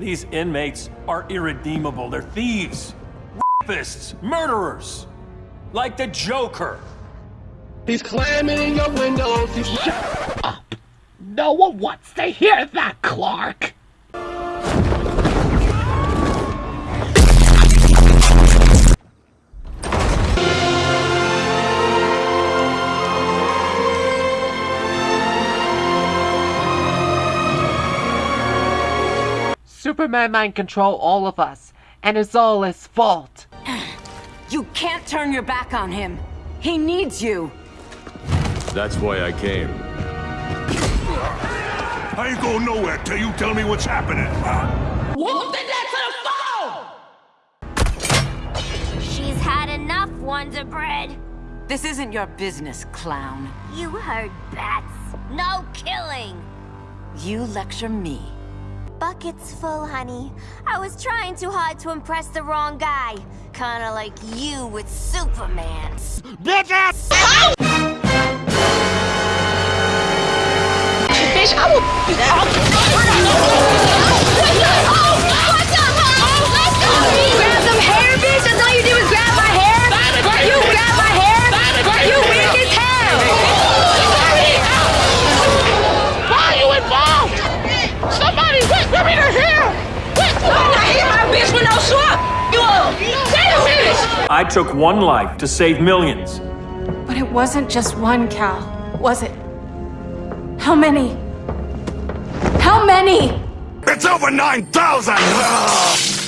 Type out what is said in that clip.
These inmates are irredeemable. They're thieves, rapists, murderers. Like the Joker. He's climbing in your windows. He's Shut up. No one wants to hear that, Clark. Superman mind control all of us, and it's all his fault. You can't turn your back on him. He needs you. That's why I came. I ain't going nowhere till you tell me what's happening. Whoop the deck to the phone! She's had enough, Wonder Bread. This isn't your business, clown. You heard bats. No killing. You lecture me. Bucket's full, honey. I was trying too hard to impress the wrong guy. Kinda like you with Superman. Bitch ass! Bitch, I will I took one life to save millions. But it wasn't just one, Kal, was it? How many? How many? It's over 9,000!